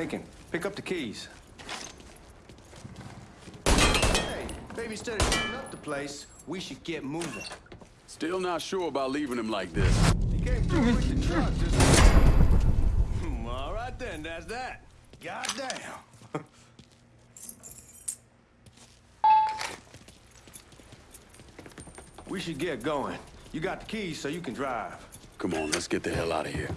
Lincoln, pick up the keys. Hey, maybe instead of shooting up the place, we should get moving. Still not sure about leaving him like this. He came through with the truck just... Hmm, All right then, that's that. Goddamn. we should get going. You got the keys so you can drive. Come on, let's get the hell out of here.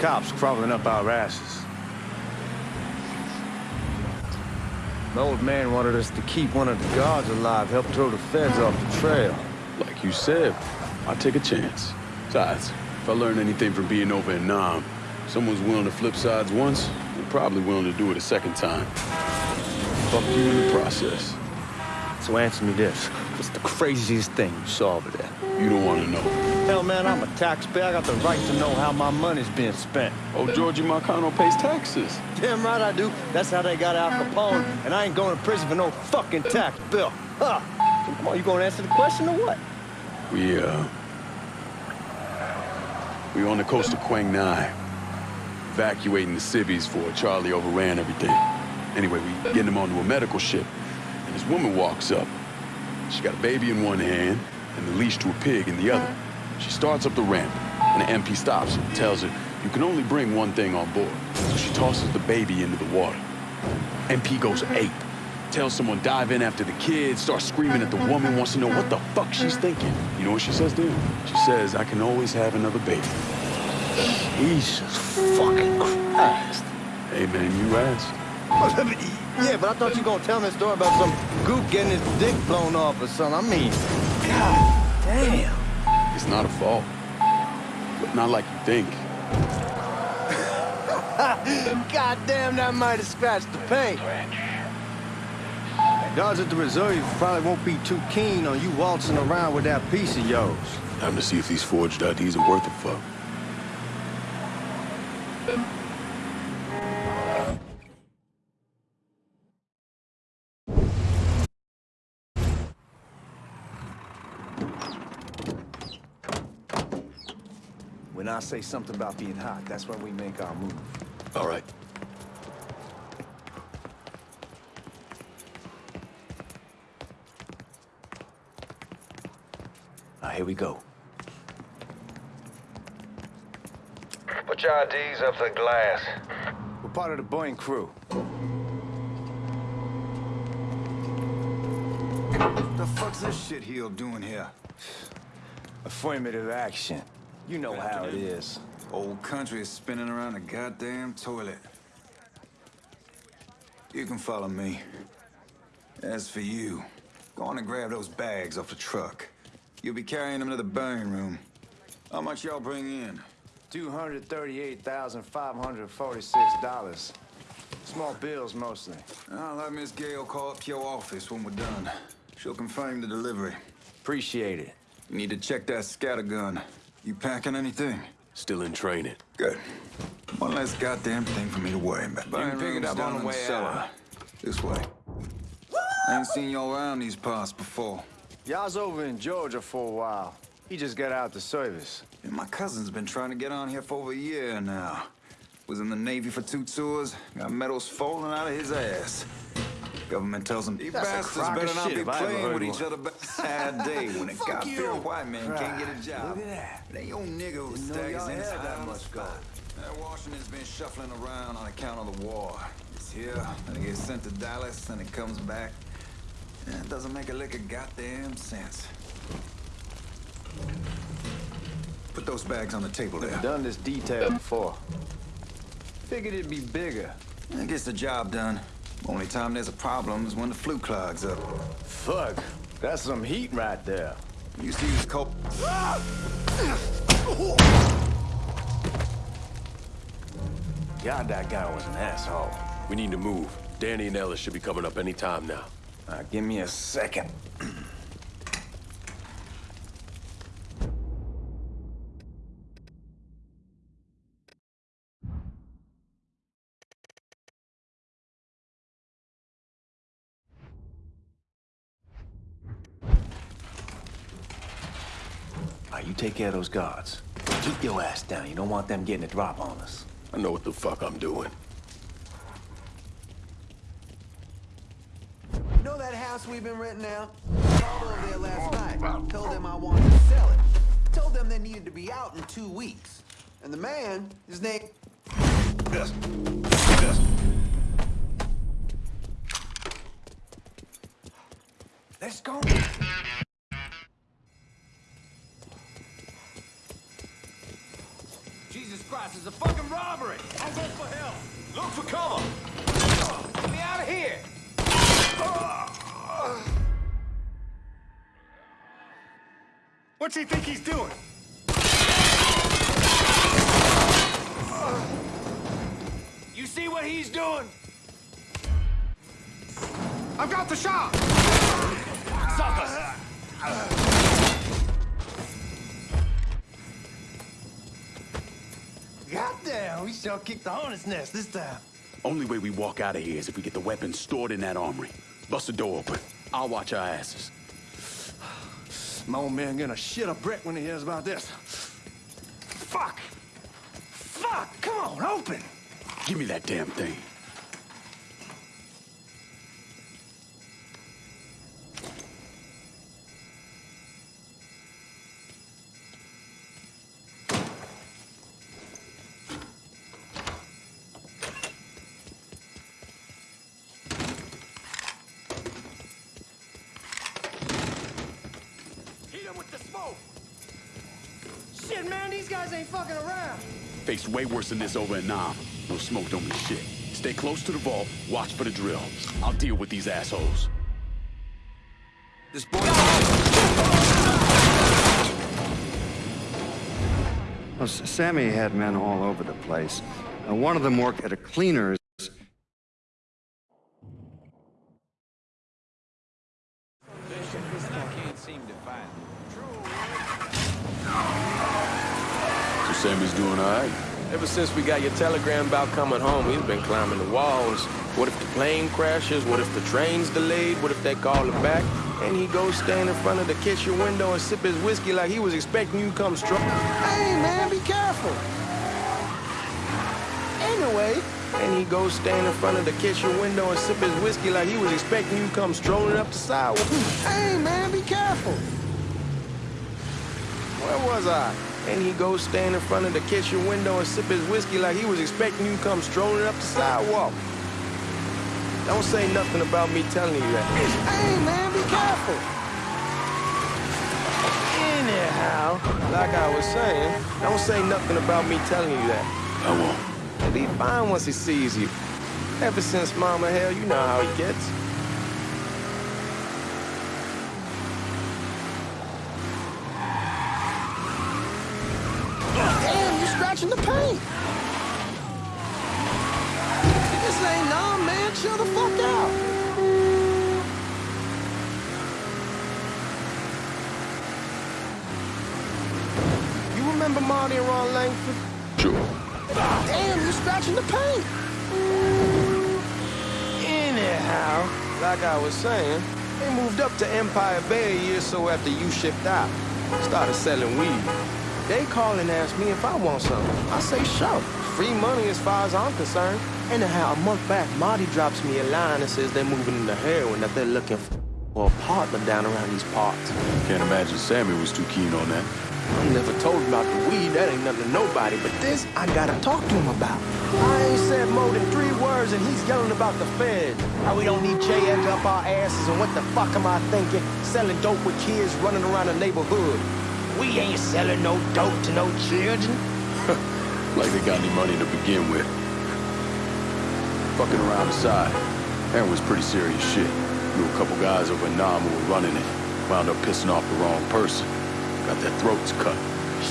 Cops crawling up our asses. The old man wanted us to keep one of the guards alive, help throw the feds off the trail. Like you said, I'll take a chance. Besides, if I learn anything from being over in Nam, someone's willing to flip sides once, they're probably willing to do it a second time. Fuck you in the process. So answer me this. What's the craziest thing you saw over there? You don't want to know. Hell, man, I'm a taxpayer. I got the right to know how my money's being spent. Oh, Georgie Marcano pays taxes. Damn right I do. That's how they got Al Capone, and I ain't going to prison for no fucking tax bill. Huh. So come on, you gonna answer the question or what? We, uh... We on the coast of Quang Ngai. Evacuating the civvies for Charlie overran everything. Anyway, we getting him onto a medical ship. And this woman walks up. She got a baby in one hand and the leash to a pig in the other. She starts up the ramp, and the MP stops her and tells her, you can only bring one thing on board. So she tosses the baby into the water. MP goes ape. Tells someone dive in after the kid, starts screaming at the woman, wants to know what the fuck she's thinking. You know what she says him? She says, I can always have another baby. Jesus fucking Christ. Hey man, you asked. yeah, but I thought you were gonna tell me a story about some goop getting his dick blown off or something. I mean, God damn. It's not a fault. But not like you think. God damn, that might have scratched the paint. Guards at the reserve probably won't be too keen on you waltzing around with that piece of yours. Time to see if these forged IDs are worth a fuck. When I say something about being hot, that's when we make our move. All right. Now, here we go. Put your IDs up to the glass. We're part of the Boeing crew. What The fuck's this shitheel doing here? Affirmative action. You know how it is. Old country is spinning around the goddamn toilet. You can follow me. As for you, go on and grab those bags off the truck. You'll be carrying them to the burning room. How much y'all bring in? $238,546. Small bills, mostly. I'll let Miss Gale call up your office when we're done. She'll confirm the delivery. Appreciate it. You need to check that scattergun. You packing anything? Still in training. Good. One less goddamn thing for me to worry about. You can pick it up on the way out. This way. I ain't seen y'all around these parts before. Y'all's over in Georgia for a while. He just got out the service. And my cousin's been trying to get on here for over a year now. Was in the Navy for two tours, got medals falling out of his ass. Government tells him, you bastards better not shit be playing with one." each other. Sad day when a God-fearing white man can't get a job. Look at that. That young nigga who stays in his that hide on the much gold. That Washington's been shuffling around on account of the war. It's here, and it gets sent to Dallas, and it comes back. And it doesn't make a lick of goddamn sense. Put those bags on the table there. Never done this detail before. Figured it'd be bigger. That gets the job done. Only time there's a problem is when the flue clogs up. Fuck. That's some heat right there. You see this cold... God, that guy was an asshole. We need to move. Danny and Ellis should be coming up any time now. Uh, give me a second. take care of those guards. Keep your ass down. You don't want them getting a drop on us. I know what the fuck I'm doing. You know that house we've been renting out? Called over there last night. Told them I wanted to sell it. Told them they needed to be out in two weeks. And the man, his name... Yes. Yes. Let's go. For cover! Get me out of here! What's he think he's doing? You see what he's doing? I've got the shot! Goddamn, we sure kicked the hornet's nest this time. Only way we walk out of here is if we get the weapons stored in that armory. Bust the door open. I'll watch our asses. My old man gonna shit a brick when he hears about this. Fuck! Fuck! Come on, open! Give me that damn thing. Guys ain't fucking around. Faced way worse than this over in Nam. No smoke don't mean shit. Stay close to the vault, watch for the drill. I'll deal with these assholes. This boy... Well, Sammy had men all over the place. Uh, one of them worked at a cleaner's. So Sammy's doing all right? Ever since we got your telegram about coming home, we've been climbing the walls. What if the plane crashes? What if the train's delayed? What if they call him back? And he goes stand in front of the kitchen window and sip his whiskey like he was expecting you come strong. Hey, man, be careful. Anyway, And he goes stand in front of the kitchen window and sip his whiskey like he was expecting you come strolling up the sidewalk. hey, man, be careful. Where was I? And he goes stand in front of the kitchen window and sip his whiskey like he was expecting you to come strolling up the sidewalk. Don't say nothing about me telling you that. Hey, man, be careful. Anyhow, like I was saying, don't say nothing about me telling you that. I won't. He'll be fine once he sees you. Ever since Mama Hell, you know how he gets. Remember Marty and Ron Langford? Sure. Damn, you're scratching the paint. Anyhow, like I was saying, they moved up to Empire Bay a year or so after you shipped out. Started selling weed. They call and ask me if I want something. I say, sure. Free money as far as I'm concerned. Anyhow, a month back, Marty drops me a line and says they're moving into heroin, that they're looking for a partner down around these parts. Can't imagine Sammy was too keen on that. I never told him about the weed, that ain't nothing to nobody, but this I gotta talk to him about. I ain't said more than three words and he's yelling about the feds. How we don't need J eggs up our asses and what the fuck am I thinking? Selling dope with kids running around the neighborhood. We ain't selling no dope to no children. Like they got any money to begin with. Fucking around the side. That was pretty serious shit. Knew a couple guys over in Nam who were running it. Wound up pissing off the wrong person. Got their throats cut.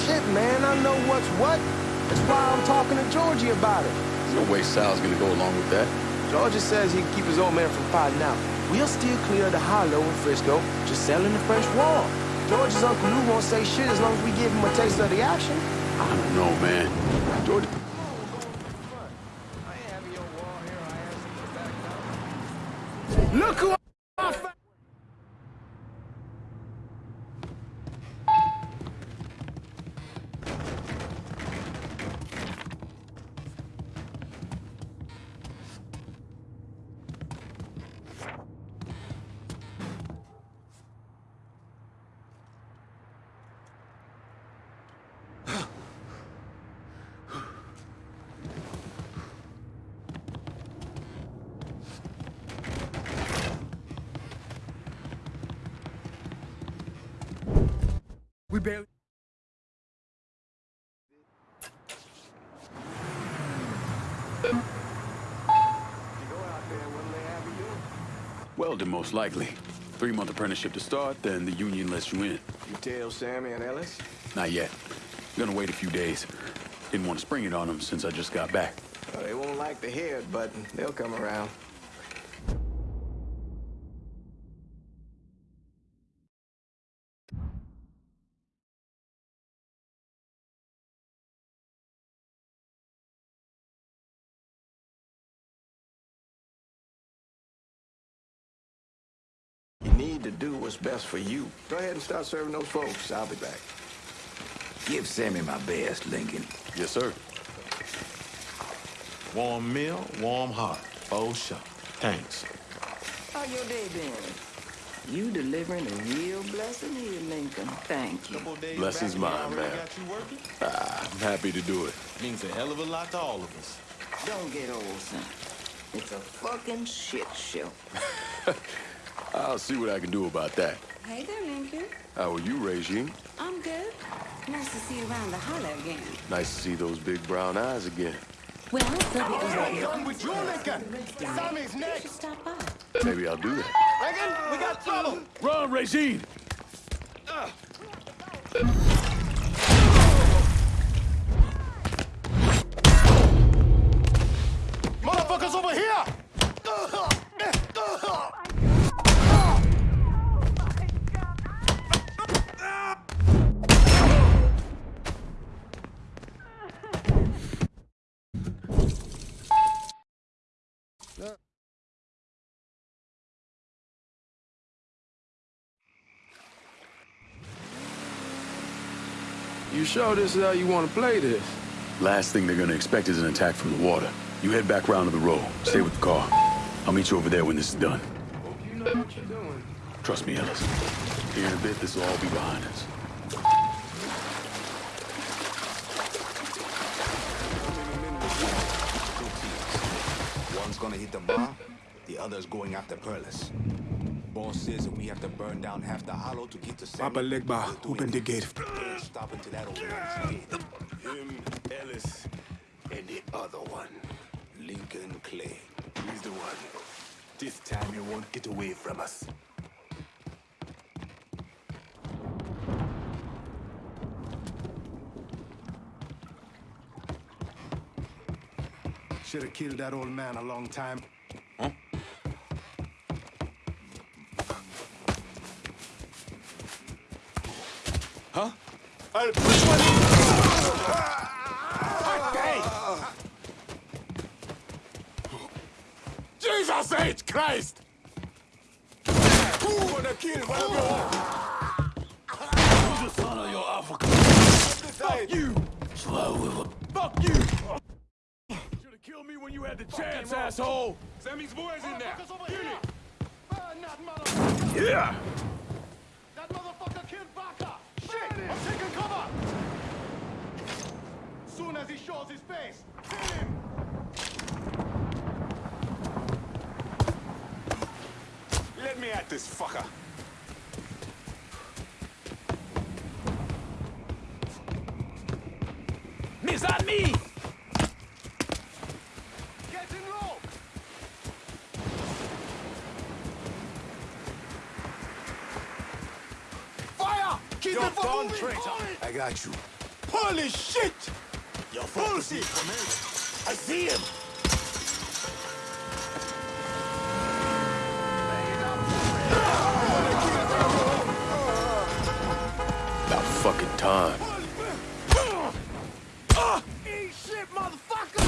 Shit, man, I know what's what. That's why I'm talking to Georgie about it. There's no way Sal's gonna go along with that. Georgie says he can keep his old man from fighting out. We'll still clear the hollow in Frisco, just selling the French Ward. George's Uncle Lou won't say shit as long as we give him a taste of the action. I don't know, man. George, Look who We barely. Welding, most likely. Three-month apprenticeship to start, then the union lets you in. You tell Sammy and Ellis? Not yet. Gonna wait a few days. Didn't want to spring it on them since I just got back. Well, they won't like the hear it, but they'll come around. Do what's best for you. Go ahead and start serving those folks. I'll be back. Give Sammy my best, Lincoln. Yes, sir. Warm meal, warm heart. Oh, sure. Thanks. How your day been? You delivering a real blessing here, Lincoln. Thank you. Blessings mine, man. Ah, I'm happy to do it. Means a hell of a lot to all of us. Don't get old, son. It's a fucking shit show. I'll see what I can do about that. Hey there, Lincoln. How are you, Regine? I'm good. Nice to see you around the holler again. Nice to see those big brown eyes again. Well, Philby is over here. Done with you, Lincoln. Sammy's You next. should stop by. Maybe I'll do that. Lincoln, we got trouble. Run, Regine! Motherfuckers over here. You sure this is how you want to play this? Last thing they're gonna expect is an attack from the water. You head back round to the row. Stay with the car. I'll meet you over there when this is done. Hope you know what you're doing. Trust me, Ellis. Here in a bit, this will all be behind us. One's gonna hit the bar, the other's going after Perlis. Boss says that we have to burn down half the hollow to get to Sammy. Papa Legba, open the it. gate. Ain't stopping till that old man's dead. Him, Ellis, and the other one, Lincoln Clay. He's the one. This time he won't get away from us. Should have killed that old man a long time. Jesus H. Christ! Who wanna kill one of Who's the son of your Africa? Fuck you! Fuck you! Should have killed me when you had the chance, asshole! Sammy's boys in there. Yeah! Shit! I'm taking cover! Soon as he shows his face, kill him! Let me at this fucker. Miss on me! Get in low! Fire! Keep You're it from gone, moving! traitor. Hold it! I got you. Holy shit! You're Bullshit! I see him. About fucking time. Eat shit, motherfucker!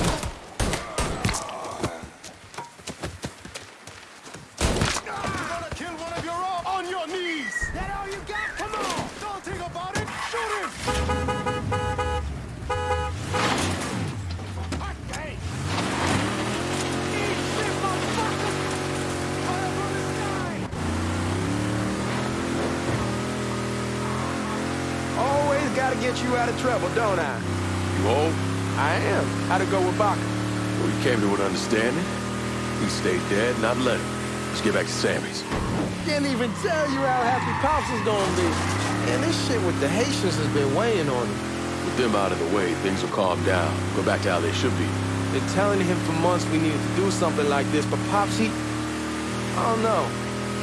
You gonna kill one of your own on your knees! That all you got? Come on! Don't think about it! Shoot him! Okay! Eat shit, motherfucker! Fire from the sky! Gotta get you out of trouble, don't I? You old? I am. How'd it go with Baka? Well, we came to an understanding. He stayed dead, not let him. Let's get back to Sammy's. Can't even tell you how happy Pops is gonna be. Man, this shit with the Haitians has been weighing on him. With them out of the way, things will calm down. Go back to how they should be. Been telling him for months we needed to do something like this, but Pops, he... I don't know.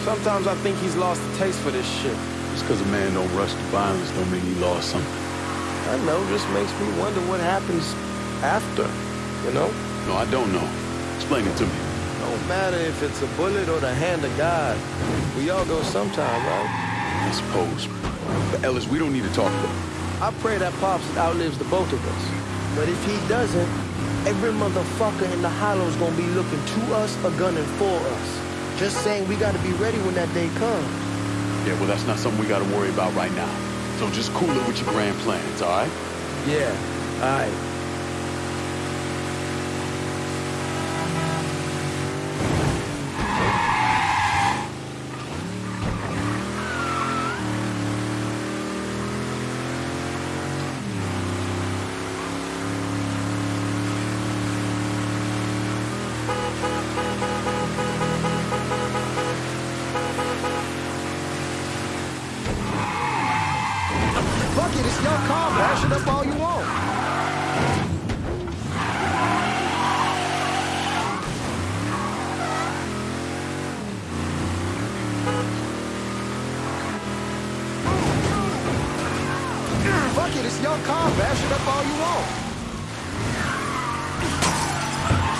Sometimes I think he's lost the taste for this shit. Just because a man don't rush to violence don't mean he lost something. I know, just makes me wonder what happens after, you know? No, I don't know. Explain it to me. Don't matter if it's a bullet or the hand of God. We all go sometime, right? I suppose. But Ellis, we don't need to talk about I pray that Pops outlives the both of us. But if he doesn't, every motherfucker in the hollow's gonna be looking to us or gunning for us. Just saying we gotta be ready when that day comes. Yeah, well, that's not something we gotta worry about right now. So just cool it with your grand plans, all right? Yeah, all right. Fuck it, it's your car. Bash it up all you want.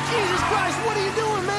Jesus Christ, what are you doing, man?